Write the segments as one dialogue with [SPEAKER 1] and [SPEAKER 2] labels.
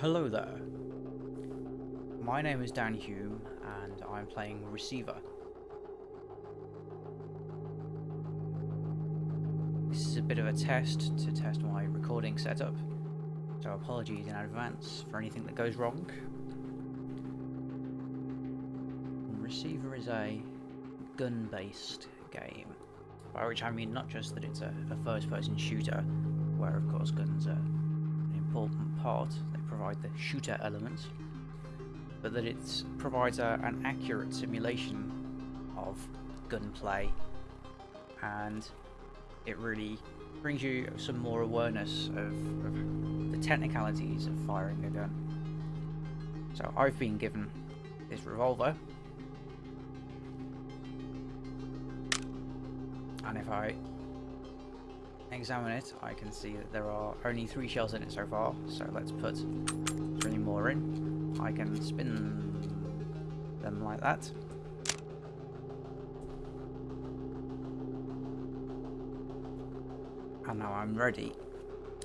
[SPEAKER 1] Hello there. My name is Dan Hume and I'm playing Receiver. This is a bit of a test to test my recording setup, so apologies in advance for anything that goes wrong. Receiver is a gun-based game, by which I mean not just that it's a, a first-person shooter, where of course guns are an important part, they provide the shooter element, but that it provides a, an accurate simulation of gunplay and it really brings you some more awareness of, of, the technicalities of firing a gun. So I've been given this revolver, and if I examine it, I can see that there are only three shells in it so far, so let's put three more in. I can spin them like that. And now I'm ready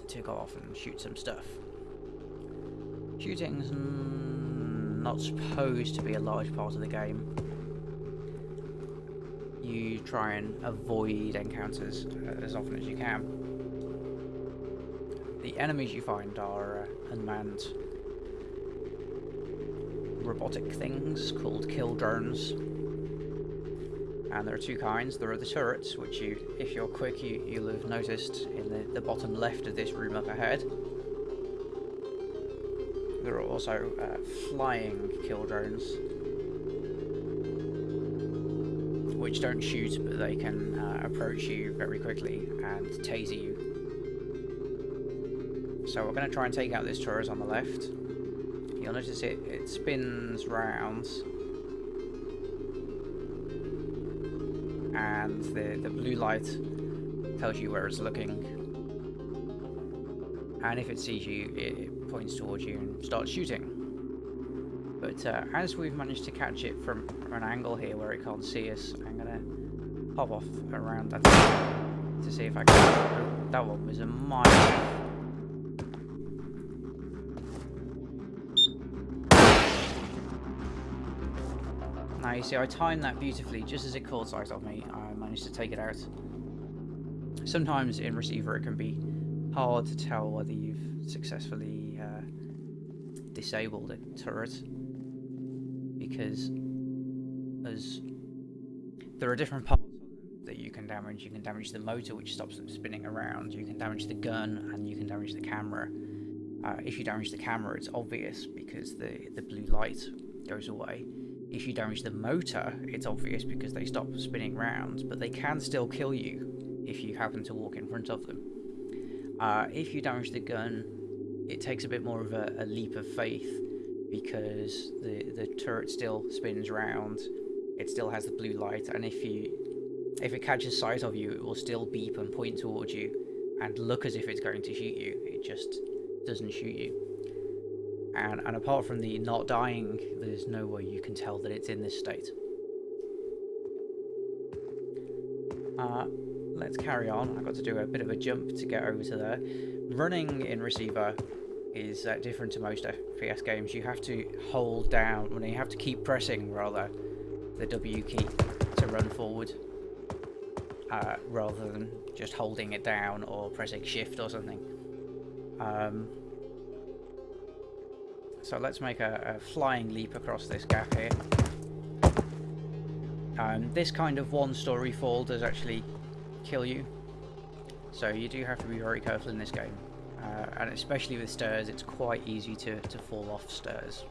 [SPEAKER 1] to go off and shoot some stuff. Shooting's not supposed to be a large part of the game. Try and avoid encounters as often as you can. The enemies you find are uh, unmanned robotic things called kill drones and there are two kinds. There are the turrets, which you, if you're quick, you, you'll have noticed in the, the bottom left of this room up ahead. There are also uh, flying kill drones, which don't shoot, but they can uh, approach you very quickly and taser you. So we're going to try and take out this turret on the left. You'll notice it, it spins round and the, the blue light tells you where it's looking. And if it sees you, it points towards you and starts shooting. As we've managed to catch it from, from, an angle here where it can't see us, I'm going to pop off around that to see if I can... Oh, that one was a mile. Now you see I timed that beautifully, just as it caught sight of me, I managed to take it out. Sometimes in receiver it can be hard to tell whether you've successfully uh, disabled a turret because as there are different parts that you can damage. You can damage the motor which stops them spinning around, you can damage the gun and you can damage the camera. Uh, if you damage the camera it's obvious because the, the blue light goes away if you damage the motor, it's obvious because they stop spinning round, but they can still kill you if you happen to walk in front of them. Uh, if you damage the gun, it takes a bit more of a, a leap of faith because the, the turret still spins round, it still has the blue light, and if you if it catches sight of you, it will still beep and point towards you and look as if it's going to shoot you. It just doesn't shoot you. And, and apart from the not dying, there's no way you can tell that it's in this state. Uh, let's carry on. I've got to do a bit of a jump to get over to there. Running in receiver is uh, different to most FPS games. You have to hold down, well, you have to keep pressing, rather, the W key to run forward. Uh, rather than just holding it down or pressing shift or something. Um, so let's make a, a flying leap across this gap here. Um, this kind of one-story fall does actually kill you. So you do have to be very careful in this game. Uh, and especially with stairs, it's quite easy to, to fall off stairs.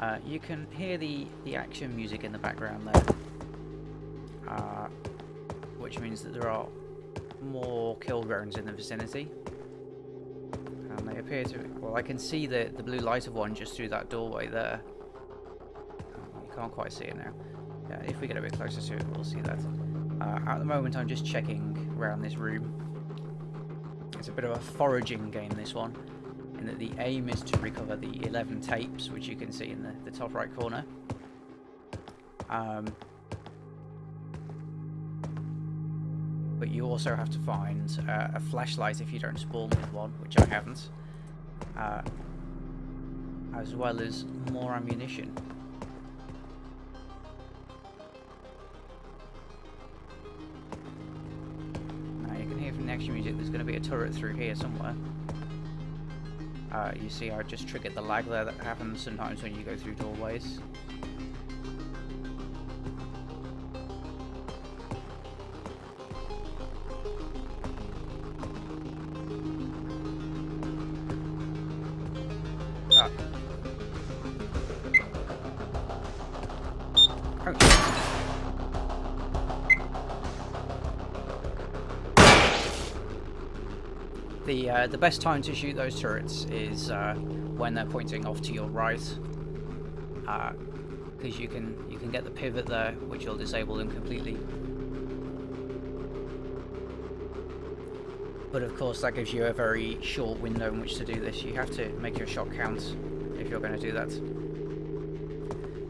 [SPEAKER 1] Uh, you can hear the, the action music in the background there. Uh, which means that there are more kill drones in the vicinity and they appear to... Well, I can see the, the blue light of one just through that doorway there. You can't quite see it now. Yeah, if we get a bit closer to it, we'll see that. Uh, at the moment, I'm just checking around this room. It's a bit of a foraging game, this one, in that the aim is to recover the 11 tapes, which you can see in the, the top right corner. Um, but you also have to find uh, a flashlight if you don't spawn with one, which I haven't. uh, as well as more ammunition. Music there's going to be a turret through here somewhere. Uh, you see I just triggered the lag there that happens sometimes when you go through doorways. The uh, the best time to shoot those turrets is uh, when they're pointing off to your right, because uh, you can you can get the pivot there, which will disable them completely. But of course, that gives you a very short window in which to do this. You have to make your shot count if you're going to do that.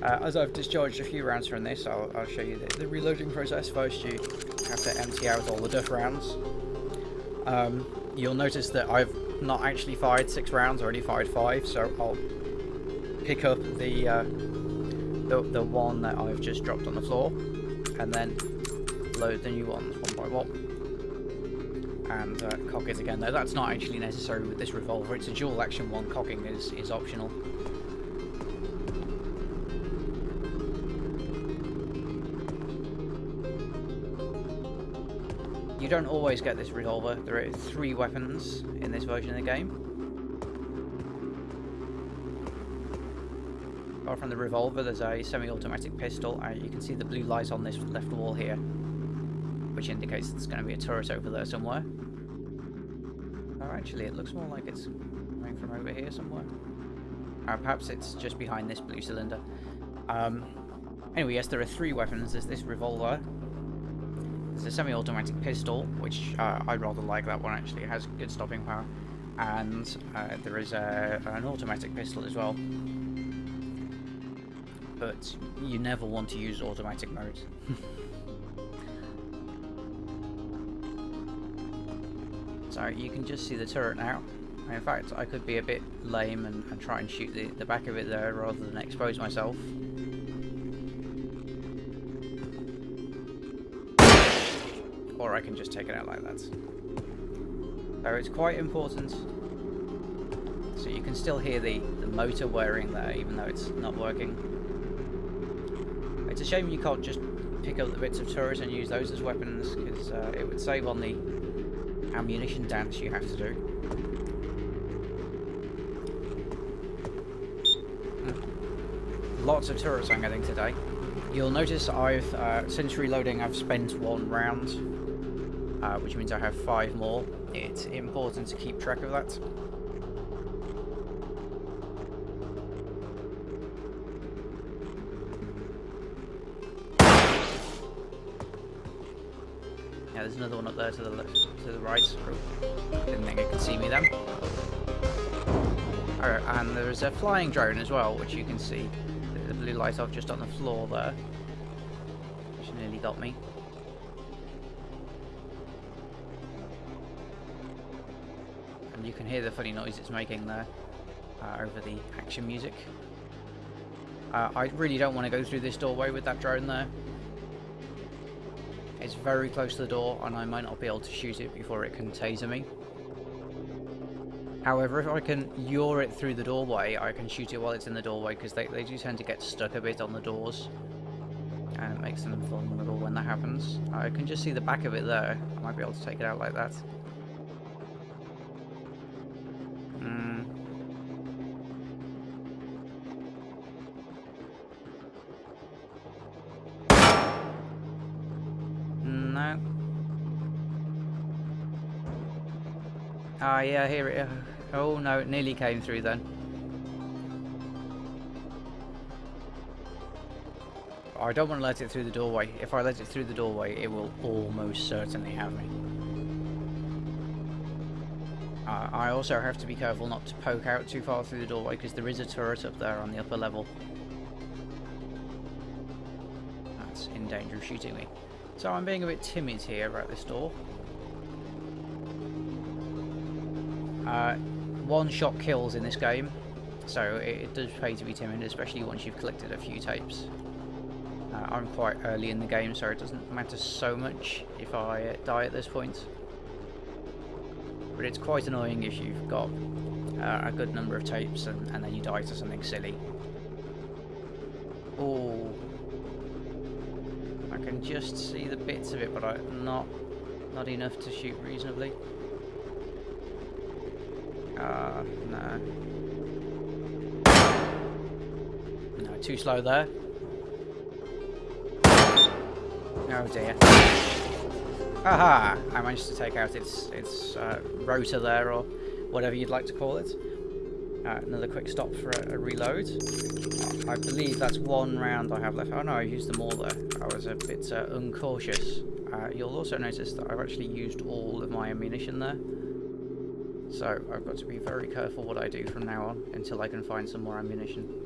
[SPEAKER 1] Uh, as I've discharged a few rounds from this, I'll, I'll show you the, the, reloading process. First, you have to empty out all the duff rounds. Um, you'll notice that I've not actually fired six rounds, I only fired five, so I'll pick up the, uh, the, the one that I've just dropped on the floor, and then load the new ones one by one. And uh, cock it again, though that's not actually necessary with this revolver, it's a dual action one, cocking is, is optional. You don't always get this revolver. There are three weapons in this version of the game. Apart from the revolver, there's a semi-automatic pistol. and you can see the blue light on this left wall here, which indicates there's going to be a turret over there somewhere. Oh, actually, it looks more like it's coming from over here somewhere. Uh, perhaps it's just behind this blue cylinder. Um, anyway, yes, there are three weapons. There's this revolver, there's a semi-automatic pistol, which uh, I rather like that one actually, it has good stopping power. And uh, there is a, an automatic pistol as well. But you never want to use automatic mode. so you can just see the turret now. In fact, I could be a bit lame and, and try and shoot the, the back of it there rather than expose myself. Or I can just take it out like that. So it's quite important. So you can still hear the, the motor whirring there, even though it's not working. It's a shame you can't just pick up the bits of turret and use those as weapons, because uh, it would save on the ammunition dance you have to do. Hmm. Lots of turrets I'm getting today. You'll notice I've, uh, since reloading, I've spent one round uh, which means I have five more. It's important to keep track of that. Yeah, there's another one up there to the left, to the right. Didn't think it could see me then. Alright, and there's a flying drone as well, which you can see. The blue light off just on the floor there. Which nearly got me. Can hear the funny noise it's making there uh, over the action music. Uh, I really don't want to go through this doorway with that drone there. It's very close to the door and I might not be able to shoot it before it can taser me. However, if I can yaw it through the doorway, I can shoot it while it's in the doorway because they, they do tend to get stuck a bit on the doors. And it makes them vulnerable when that happens. I can just see the back of it there. I might be able to take it out like that. Ah, yeah, here it is. Oh no, it nearly came through then. I don't want to let it through the doorway. If I let it through the doorway, it will almost certainly have me. I also have to be careful not to poke out too far through the doorway because there is a turret up there on the upper level. That's in danger of shooting me. So I'm being a bit timid here about this door. Uh, one-shot kills in this game, so it, it, does pay to be timid, especially once you've collected a few tapes. Uh, I'm quite early in the game, so it doesn't matter so much if I die at this point. But it's quite annoying if you've got uh, a good number of tapes and, and then you die to something silly. Oh, I can just see the bits of it, but I not not enough to shoot reasonably. Ah, uh, no. No, too slow there. Oh dear. Aha! I managed to take out its its uh, rotor there, or whatever you'd like to call it. Uh, another quick stop for a, a, reload. I believe that's one round I have left. Oh no, I used them all there. I was a bit uh, uncautious. Uh, you'll also notice that I've actually used all of my ammunition there. So I've got to be very careful what I do from now on until I can find some more ammunition.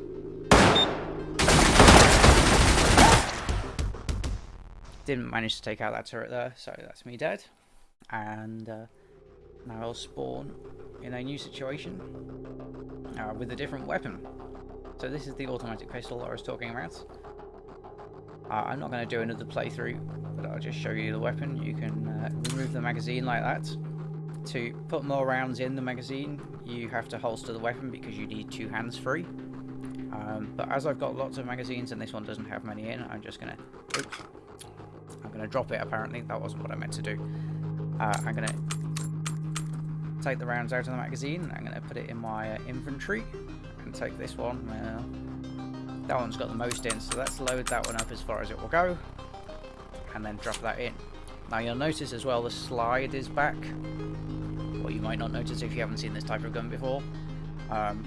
[SPEAKER 1] Didn't manage to take out that turret there, so that's me dead. And uh, now I'll spawn in a new situation uh, with a different weapon. So this is the automatic pistol I was talking about. Uh, I'm not going to do another playthrough, but I'll just show you the weapon. You can uh, remove the magazine like that. To put more rounds in the magazine, you have to holster the weapon because you need two hands free. Um, but as I've got lots of magazines and this one doesn't have many in, I'm just going to... Going to drop it apparently. That wasn't what I meant to do. Uh, I'm going to take the rounds out of the magazine. I'm going to put it in my uh, inventory and take this one. that one's got the most in, so let's load that one up as far as it will go and then drop that in. Now you'll notice as well the slide is back. What you might not notice if you haven't seen this type of gun before. Um,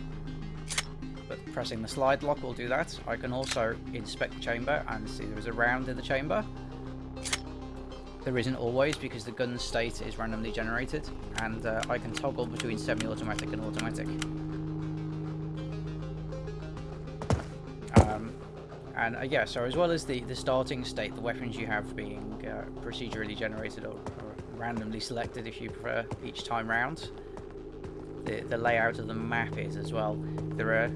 [SPEAKER 1] but pressing the slide lock will do that. I can also inspect the chamber and see there is a round in the chamber. There isn't always because the gun state is randomly generated and uh, I can toggle between semi-automatic and automatic. Um, and uh, yeah, so as well as the, the starting state, the weapons you have being uh, procedurally generated or, or, randomly selected if you prefer each time round, the, the layout of the map is as well. There are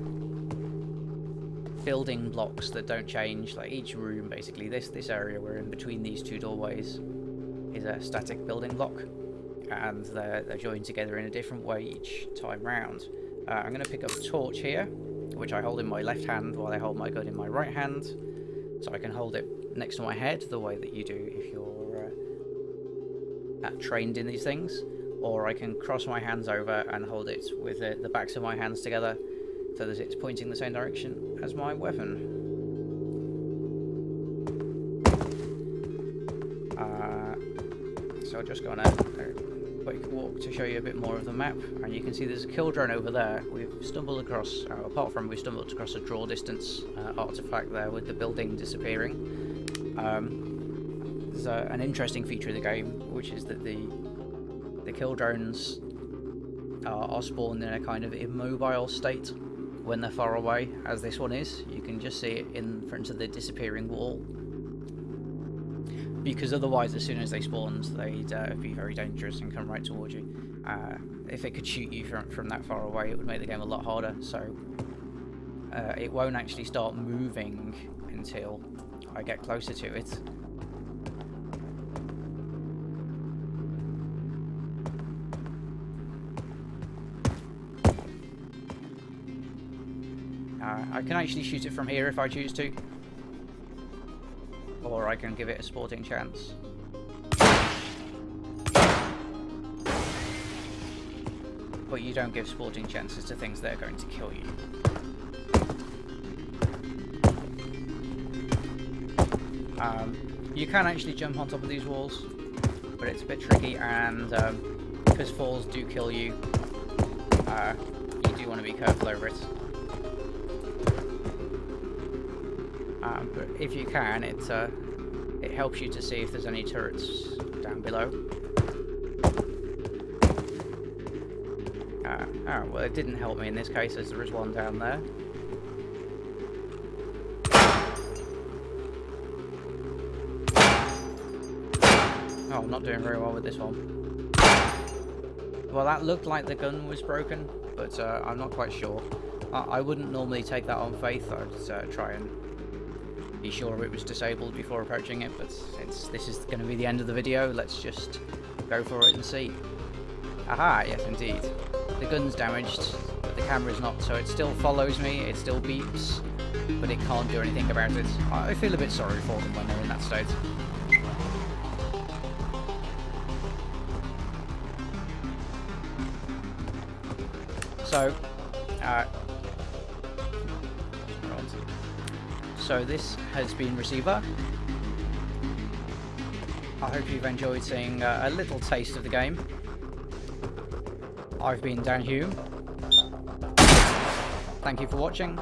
[SPEAKER 1] building blocks that don't change, like each room basically. This, this area we're in between these two doorways is a static building block and they're, they're joined together in a different way each time round. Uh, I'm going to pick up a torch here, which I hold in my left hand while I hold my gun in my right hand, so I can hold it next to my head the way that you do if you're uh, trained in these things, or I can cross my hands over and hold it with the, the backs of my hands together so that it's pointing the same direction as my weapon. Just go out. quick walk to show you a bit more of the map. And you can see there's a kill drone over there. We've stumbled across, uh, apart from we stumbled across a draw distance uh, artifact there with the building disappearing. Um, there's a, an interesting feature of the game, which is that the the kill drones are, are spawned in a kind of immobile state when they're far away, as this one is. You can just see it in front of the disappearing wall because otherwise, as soon as they spawned, they'd uh, be very dangerous and come right towards you. Uh, if it could shoot you from, from that far away, it would make the game a lot harder, so uh, it won't actually start moving until I get closer to it. Uh, I can actually shoot it from here if I choose to or I can give it a sporting chance. But you don't give sporting chances to things that are going to kill you. Um, you can actually jump on top of these walls, but it's a bit tricky, and um, because falls do kill you, uh, you do want to be careful over it. Um, but if you can, it, uh, it helps you to see if there's any turrets down below. Uh, oh, well it didn't help me in this case as there is one down there. Oh, I'm not doing very well with this one. Well, that looked like the gun was broken, but uh, I'm not quite sure. I, I wouldn't normally take that on faith. I'd uh, try and be sure it was disabled before approaching it, but since this is going to be the end of the video, let's just go for it and see. Aha, yes indeed. The gun's damaged, but the camera's not, so it still follows me, it still beeps, but it can't do anything about it. I feel a bit sorry for them when they're in that state. So, uh, so this has been Receiver. I hope you've enjoyed seeing uh, a little taste of the game. I've been Dan Hume. Thank you for watching.